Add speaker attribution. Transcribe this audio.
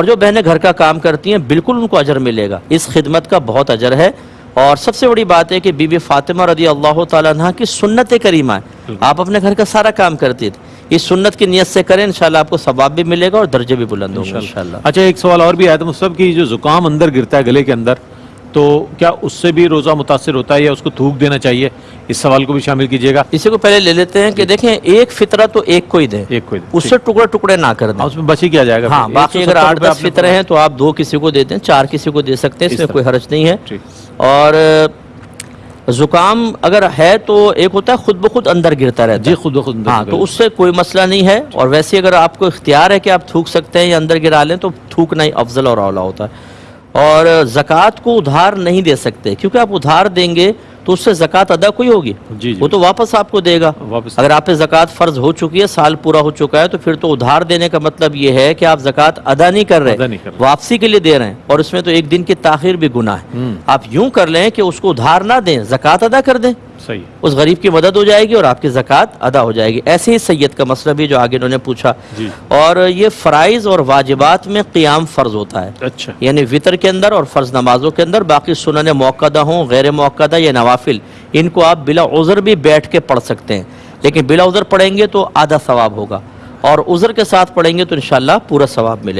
Speaker 1: اور جو بہنیں گھر کا کام کرتی ہیں بالکل ان کو اجر ملے گا۔ اس خدمت کا بہت اجر ہے۔ اور سب سے بڑی بات ہے کہ بی بی فاطمہ رضی اللہ تعالیٰ عنہ کی سنت کریمہ ہے۔ آپ اپنے گھر کا سارا کام کرتی تھے اس سنت کی نیت سے کریں انشاءاللہ آپ کو ثواب بھی ملے گا اور درجے بھی بلند ہوں گے انشاءاللہ۔
Speaker 2: اچھا ایک سوال اور بھی آیا تھا۔ مصطفیٰ کہ جو زکام اندر گرتا ہے گلے کے اندر تو کیا اس سے بھی روزہ متاثر ہوتا ہے یا اس کو تھوک دینا چاہیے؟ اس سوال کو بھی شامل کیجیے گا۔
Speaker 1: اسی کو پہلے لے لیتے ہیں کہ دیکھیں ایک فطرہ تو ایک کو ہی دیں۔
Speaker 2: ایک کوئی
Speaker 1: اس سے ٹکڑے ٹکڑے نہ کر دیں۔
Speaker 2: اس میں بچ ہی کیا جائے گا؟
Speaker 1: ہاں؟ باقی
Speaker 2: 170
Speaker 1: اگر آٹھ دس فطرے ہیں تو آپ دو کسی کو دیتے ہیں چار کسی کو دے سکتے ہیں اس میں کوئی حرج نہیں ہے۔ اور زکام اگر ہے تو ایک ہوتا ہے خود بخود اندر گرتا رہتا
Speaker 2: جی
Speaker 1: ہے
Speaker 2: خود بخود اندر
Speaker 1: ہاں تو اس سے کوئی مسئلہ نہیں ہے۔ اور ویسے اگر آپ کو اختیار ہے کہ آپ تھوک سکتے ہیں یا اندر گرا لیں تو تھوکنا ہی افضل اور اولا ہوتا ہے۔ اور زکوٰۃ کو ادھار نہیں دے سکتے۔ کیونکہ آپ ادھار دیں گے تو اس سے زکوٰۃ ادا کوئی ہوگی؟
Speaker 2: جی جی۔
Speaker 1: وہ تو واپس آپ کو دے گا۔
Speaker 2: واپس۔
Speaker 1: اگر آپ پہ زکوٰۃ فرض ہو چکی ہے سال پورا ہو چکا ہے تو پھر تو ادھار دینے کا مطلب یہ ہے کہ آپ زکوٰۃ ادا نہیں کر رہے واپسی کے لیے دے رہے ہیں۔ اور اس میں تو ایک دن کی تاخیر بھی گناہ ہے۔ آپ یوں کر لیں کہ اس کو ادھار نہ دیں زکوٰۃ ادا کر دیں۔
Speaker 2: صحیح
Speaker 1: اس غریب کی مدد ہو جائے گی اور آپ کی زکوٰۃ ادا ہو جائے گی۔ ایسے ہی سید کا مسئلہ بھی جو آگے انہوں نے پوچھا۔
Speaker 2: جی۔
Speaker 1: اور یہ فرائض اور واجبات میں قیام فرض ہوتا ہے۔
Speaker 2: اچھا۔
Speaker 1: یعنی وطر کے اندر اور فرض نمازوں کے اندر باقی سنن موقعہ ہوں غیر موقعہ یا نوافل ان کو آپ بلا عذر بھی بیٹھ کے پڑھ سکتے ہیں۔ لیکن بلا عذر پڑھیں گے تو آدھا ثواب ہوگا۔ اور عذر کے ساتھ پڑھیں گے تو انشاءاللہ پورا ثواب ملے گا۔